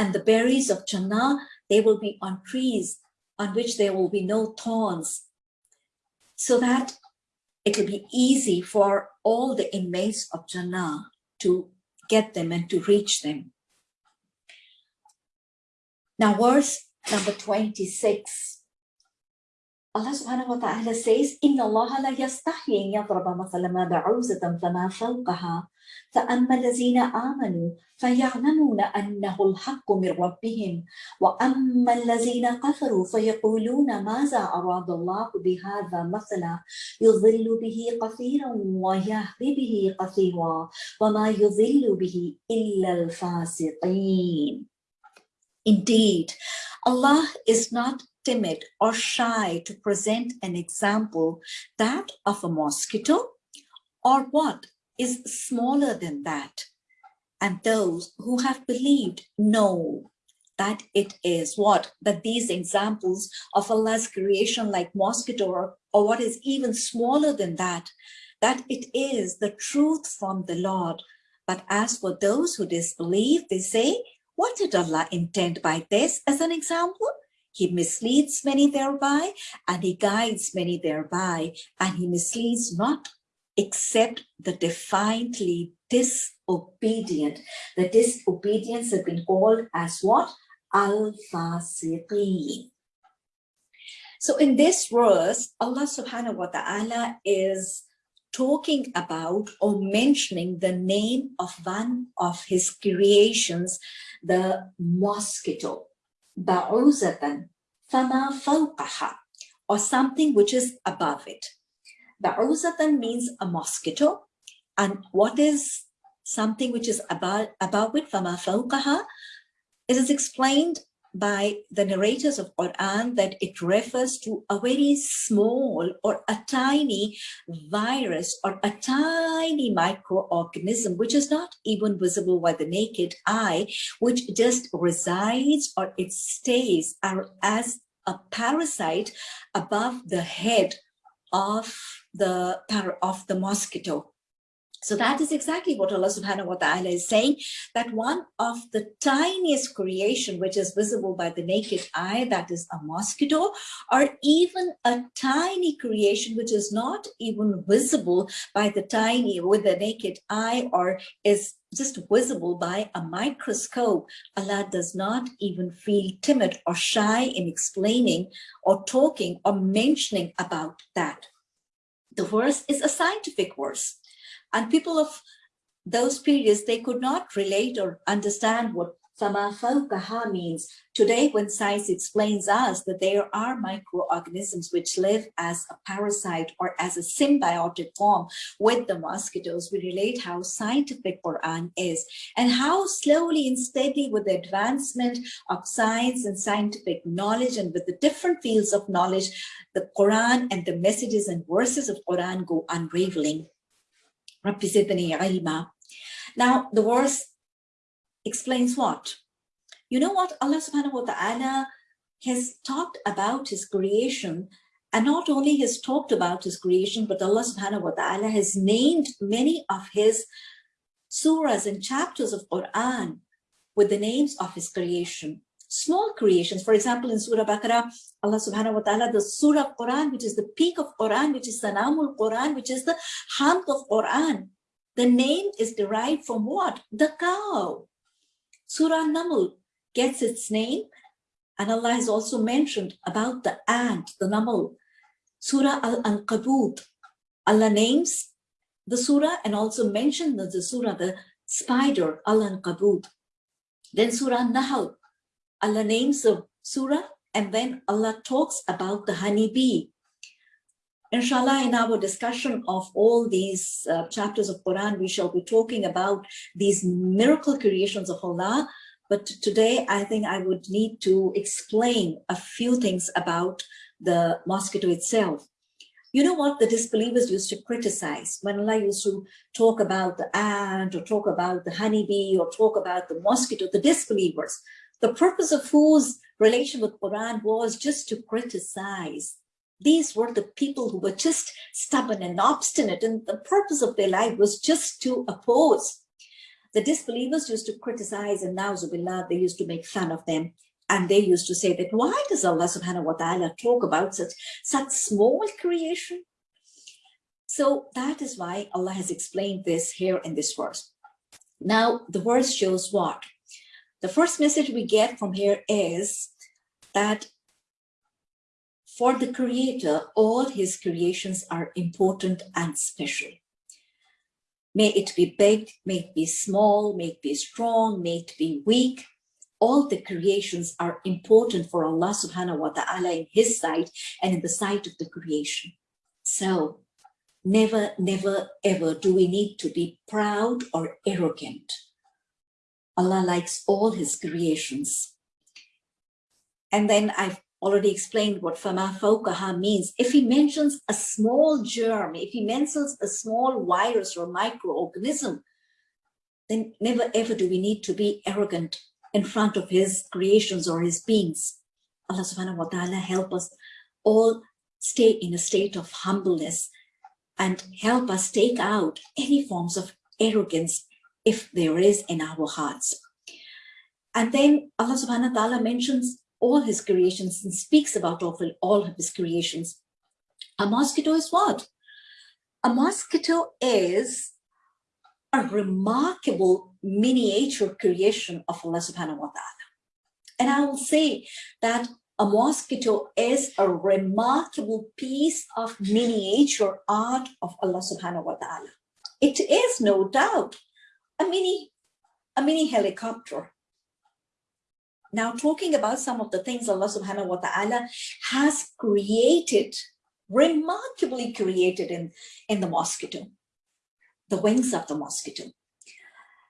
And the berries of Jannah, they will be on trees on which there will be no thorns, so that it will be easy for all the inmates of Jannah to get them and to reach them. Now, verse number 26. Allah subhanahu wa ta'ala says, Allah la yastahi in yadraba mathala ma ba'uzatan fama fawqaha فأما الذين آمنوا فيعلمون أنه الحق من ربهم. وأما الذين كفروا فيقولون ماذا أراد الله بهذا مثلا؟ يضل به كثيرا ويهدي به كثيرا وما يضل به إلا الفاسقين. Indeed, Allah is not timid or shy to present an example, that of a mosquito, or what is smaller than that. And those who have believed know that it is what? That these examples of Allah's creation like mosquito or, or what is even smaller than that, that it is the truth from the Lord. But as for those who disbelieve, they say, what did Allah intend by this as an example? He misleads many thereby, and he guides many thereby, and he misleads not except the defiantly disobedient. The disobedience has been called as what? Al-Fasiqeen. So in this verse, Allah subhanahu wa ta'ala is talking about or mentioning the name of one of his creations, the mosquito, ba'uzatan, fama fawqaha, or something which is above it. Ba'uzatan means a mosquito, and what is something which is about, above it, fama fawqaha, it is explained by the narrators of Quran that it refers to a very small or a tiny virus or a tiny microorganism which is not even visible by the naked eye, which just resides or it stays as a parasite above the head of the of the mosquito. So that is exactly what Allah subhanahu wa ta'ala is saying, that one of the tiniest creation which is visible by the naked eye, that is a mosquito, or even a tiny creation which is not even visible by the tiny, with the naked eye, or is just visible by a microscope, Allah does not even feel timid or shy in explaining or talking or mentioning about that. The verse is a scientific verse and people of those periods, they could not relate or understand what Fama Fawqaha means. Today, when science explains us that there are microorganisms which live as a parasite or as a symbiotic form with the mosquitoes, we relate how scientific Quran is and how slowly and steadily with the advancement of science and scientific knowledge and with the different fields of knowledge, the Quran and the messages and verses of Quran go unraveling. Now, the verse explains what? You know what Allah subhanahu wa ta'ala has talked about his creation and not only has talked about his creation, but Allah subhanahu wa ta'ala has named many of his surahs and chapters of Quran with the names of his creation. Small creations, for example, in Surah Baqarah, Allah subhanahu wa ta'ala, the Surah of Quran, which is the peak of Quran, which is Sanamul Quran, which is the hump of Quran. The name is derived from what? The cow. Surah Naml gets its name, and Allah has also mentioned about the ant, the Naml. Surah Al-Ankabut, Allah names the surah and also mentioned the surah, the spider, Al-Ankabut. Then Surah Nahal, Allah names the surah and then Allah talks about the honeybee. Inshallah, in our discussion of all these uh, chapters of Quran, we shall be talking about these miracle creations of Allah. But today, I think I would need to explain a few things about the mosquito itself. You know what the disbelievers used to criticize when Allah used to talk about the ant or talk about the honeybee or talk about the mosquito, the disbelievers. The purpose of whose relation with Quran was just to criticize. These were the people who were just stubborn and obstinate and the purpose of their life was just to oppose. the disbelievers used to criticize and now Zubillah, they used to make fun of them. And they used to say that why does Allah subhanahu wa ta'ala talk about such, such small creation? So that is why Allah has explained this here in this verse. Now, the verse shows what? The first message we get from here is that for the creator, all his creations are important and special. May it be big, may it be small, may it be strong, may it be weak. All the creations are important for Allah subhanahu wa ta'ala in his sight and in the sight of the creation. So never, never, ever do we need to be proud or arrogant. Allah likes all his creations. And then I've already explained what fama fawqaha means. If he mentions a small germ, if he mentions a small virus or microorganism, then never ever do we need to be arrogant in front of his creations or his beings. Allah subhanahu wa ta'ala help us all stay in a state of humbleness and help us take out any forms of arrogance if there is in our hearts. And then Allah subhanahu wa ta'ala mentions all his creations and speaks about all, all of his creations. A mosquito is what? A mosquito is a remarkable miniature creation of Allah subhanahu wa ta'ala. And I will say that a mosquito is a remarkable piece of miniature art of Allah subhanahu wa ta'ala. It is no doubt a mini, a mini helicopter now talking about some of the things Allah subhanahu wa ta'ala has created, remarkably created in, in the mosquito, the wings of the mosquito.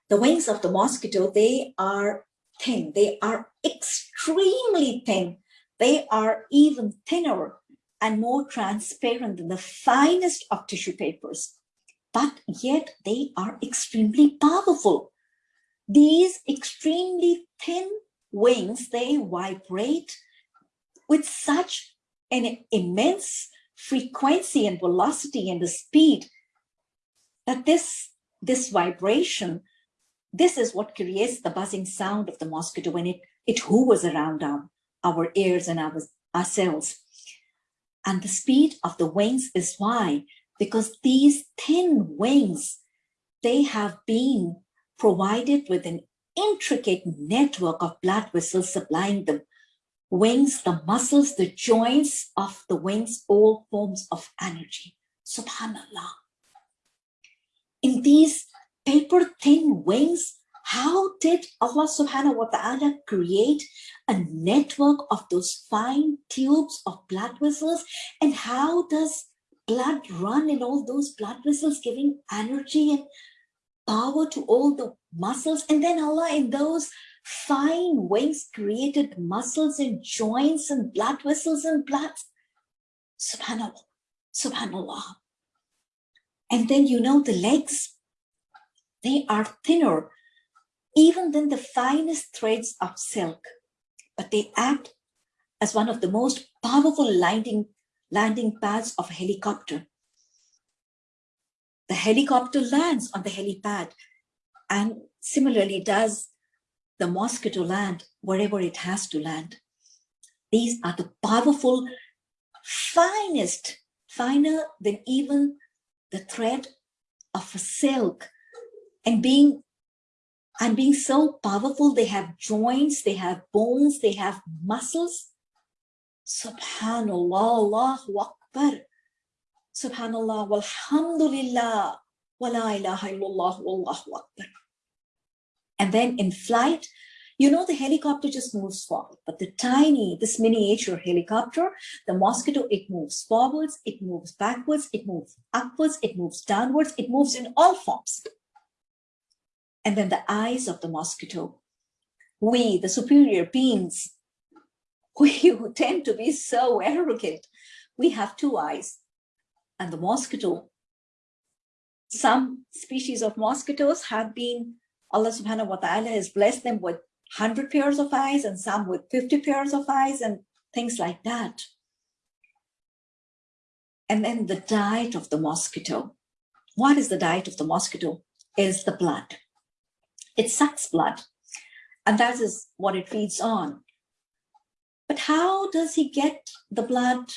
The wings of the mosquito, they are thin, they are extremely thin. They are even thinner and more transparent than the finest of tissue papers, but yet they are extremely powerful. These extremely thin wings, they vibrate with such an immense frequency and velocity and the speed that this, this vibration, this is what creates the buzzing sound of the mosquito when it, it hovers around our, our ears and our, ourselves. And the speed of the wings is why, because these thin wings, they have been provided with an intricate network of blood vessels supplying the wings, the muscles, the joints of the wings, all forms of energy. Subhanallah. In these paper thin wings, how did Allah subhanahu wa ta'ala create a network of those fine tubes of blood vessels? And how does blood run in all those blood vessels, giving energy and power to all the muscles. And then Allah in those fine wings created muscles and joints and blood vessels and blood. Subhanallah, subhanallah. And then you know the legs, they are thinner even than the finest threads of silk, but they act as one of the most powerful landing, landing pads of a helicopter. The helicopter lands on the helipad and similarly does the mosquito land wherever it has to land. These are the powerful, finest, finer than even the thread of a silk. And being and being so powerful, they have joints, they have bones, they have muscles. Subhanallah, Allahu Akbar. Subhanallah, walhamdulillah, wa la ilaha illallah, wallahu akbar. And then in flight, you know, the helicopter just moves forward, but the tiny, this miniature helicopter, the mosquito, it moves forwards, it moves backwards, it moves upwards, it moves downwards, it moves in all forms. And then the eyes of the mosquito, we, the superior beings, we who tend to be so arrogant, we have two eyes. And the mosquito, some species of mosquitoes have been Allah subhanahu wa ta'ala has blessed them with 100 pairs of eyes and some with 50 pairs of eyes and things like that. And then the diet of the mosquito. What is the diet of the mosquito? Is the blood. It sucks blood, and that is what it feeds on. But how does he get the blood?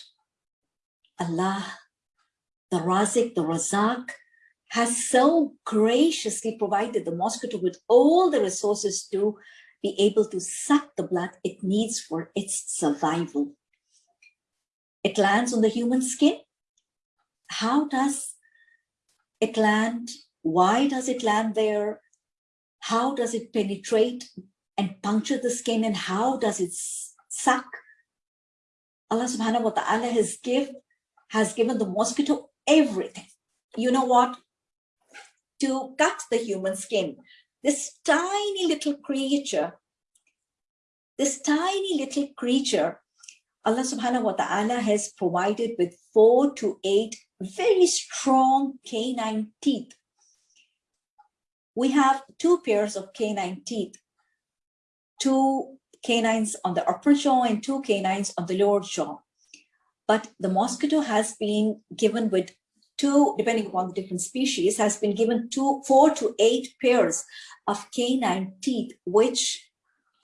Allah, the Razik, the Razak, has so graciously provided the mosquito with all the resources to be able to suck the blood it needs for its survival. It lands on the human skin. How does it land? Why does it land there? How does it penetrate and puncture the skin and how does it suck? Allah subhanahu wa ta'ala has, give, has given the mosquito everything. You know what? To cut the human skin, this tiny little creature, this tiny little creature, Allah subhanahu wa ta'ala has provided with four to eight very strong canine teeth. We have two pairs of canine teeth, two canines on the upper jaw and two canines on the lower jaw. But the mosquito has been given with two, depending upon the different species, has been given two, four to eight pairs of canine teeth, which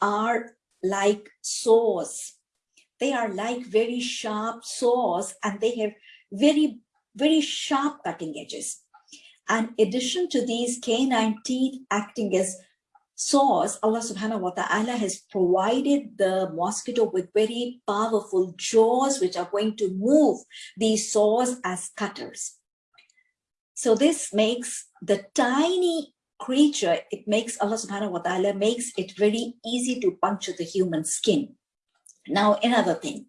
are like saws. They are like very sharp saws and they have very, very sharp cutting edges. And addition to these canine teeth acting as saws, Allah subhanahu wa ta'ala has provided the mosquito with very powerful jaws which are going to move these saws as cutters. So this makes the tiny creature, it makes Allah subhanahu wa ta'ala makes it very easy to puncture the human skin. Now, another thing,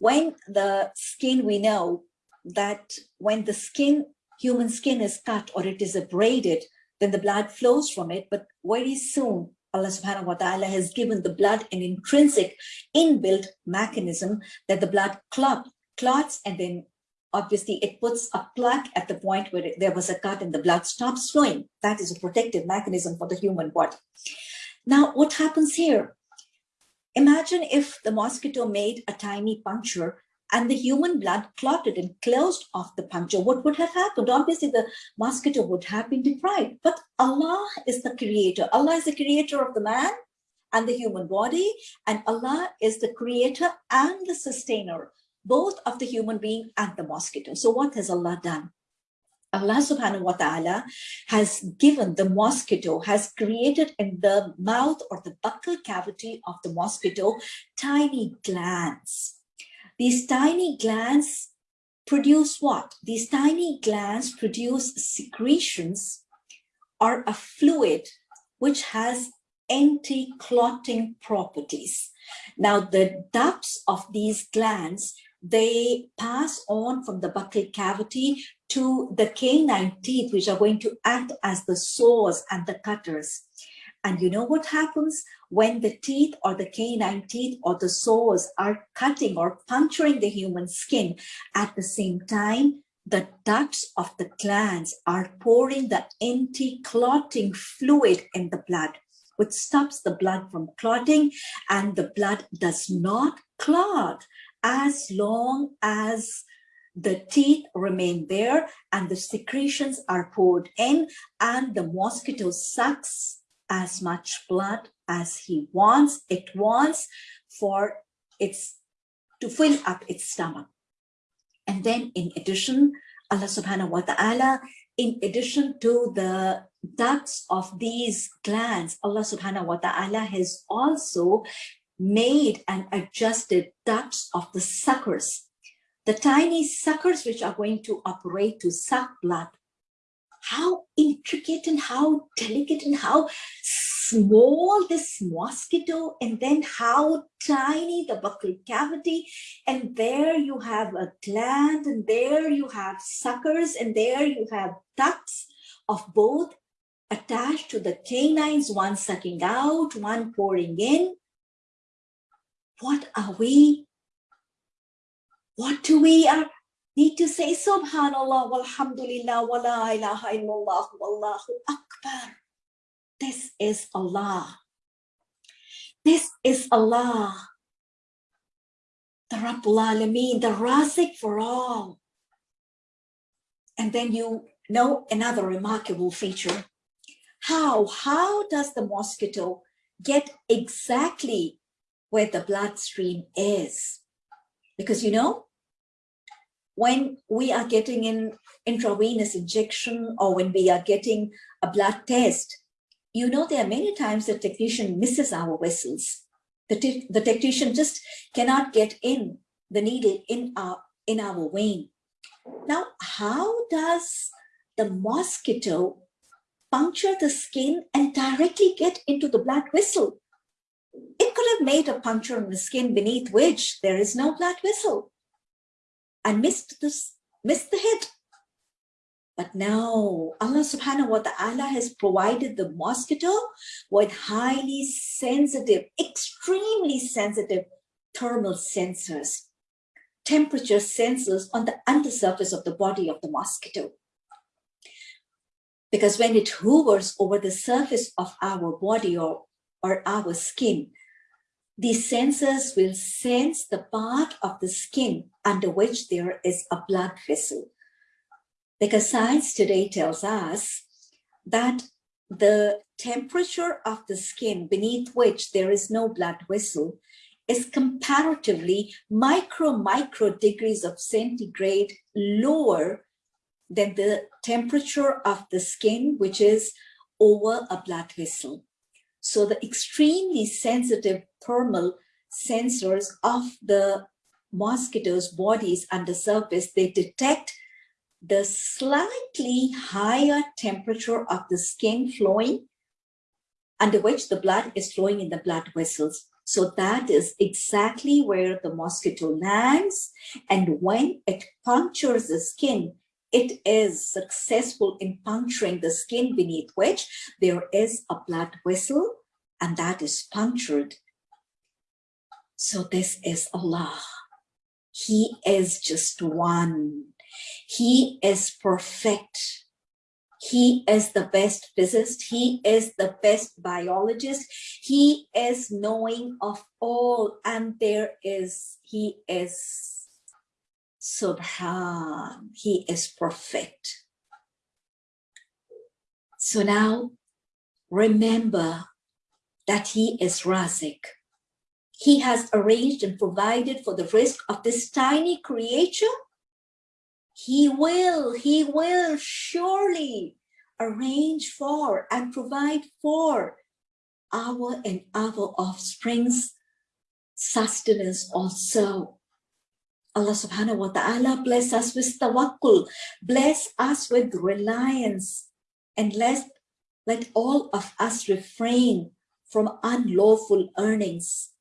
when the skin, we know that when the skin, human skin is cut or it is abraded, then the blood flows from it. But very soon, Allah subhanahu wa ta'ala has given the blood an intrinsic inbuilt mechanism that the blood clot, clots and then obviously it puts a plaque at the point where there was a cut and the blood stops flowing. That is a protective mechanism for the human body. Now, what happens here? Imagine if the mosquito made a tiny puncture and the human blood clotted and closed off the puncture. What would have happened? Obviously, the mosquito would have been deprived. But Allah is the creator. Allah is the creator of the man and the human body. And Allah is the creator and the sustainer both of the human being and the mosquito. So what has Allah done? Allah subhanahu wa ta'ala has given the mosquito, has created in the mouth or the buccal cavity of the mosquito, tiny glands. These tiny glands produce what? These tiny glands produce secretions or a fluid which has anti-clotting properties. Now, the ducts of these glands they pass on from the buccal cavity to the canine teeth, which are going to act as the saws and the cutters. And you know what happens? When the teeth or the canine teeth or the saws are cutting or puncturing the human skin at the same time, the ducts of the glands are pouring the anti-clotting fluid in the blood, which stops the blood from clotting and the blood does not clot as long as the teeth remain there and the secretions are poured in and the mosquito sucks as much blood as he wants, it wants for its to fill up its stomach. And then in addition, Allah subhanahu wa ta'ala, in addition to the ducts of these glands, Allah subhanahu wa ta'ala has also made and adjusted ducts of the suckers, the tiny suckers which are going to operate to suck blood. How intricate and how delicate and how small this mosquito and then how tiny the buccal cavity and there you have a gland and there you have suckers and there you have ducts of both attached to the canines, one sucking out, one pouring in what are we? What do we are, need to say? Subhanallah, walhamdulillah, wa la ilaha illallah, wallahu akbar. This is Allah. This is Allah. The Rabbul Alameen, the Razik for all. And then you know another remarkable feature. how, how does the mosquito get exactly where the bloodstream is? Because you know, when we are getting an intravenous injection or when we are getting a blood test, you know, there are many times the technician misses our vessels. The, the technician just cannot get in the needle in our, in our vein. Now, how does the mosquito puncture the skin and directly get into the blood vessel? It could have made a puncture in the skin beneath which there is no blood vessel and missed, this, missed the hit. But now Allah subhanahu wa ta'ala has provided the mosquito with highly sensitive, extremely sensitive thermal sensors, temperature sensors on the undersurface of the body of the mosquito. Because when it hovers over the surface of our body or, or our skin, these sensors will sense the part of the skin under which there is a blood vessel. Because science today tells us that the temperature of the skin beneath which there is no blood vessel is comparatively micro, micro degrees of centigrade lower than the temperature of the skin, which is over a blood vessel. So the extremely sensitive thermal sensors of the mosquitoes' bodies under surface, they detect the slightly higher temperature of the skin flowing under which the blood is flowing in the blood vessels. So that is exactly where the mosquito lands. And when it punctures the skin, it is successful in puncturing the skin beneath which there is a blood vessel and that is punctured. So this is Allah. He is just one. He is perfect. He is the best physicist. He is the best biologist. He is knowing of all. And there is, he is Subhan. He is perfect. So now remember that he is Razik. He has arranged and provided for the rizq of this tiny creature he will, he will surely arrange for and provide for our and our offspring's sustenance also. Allah subhanahu wa ta'ala bless us with tawakkul, bless us with reliance, and let, let all of us refrain from unlawful earnings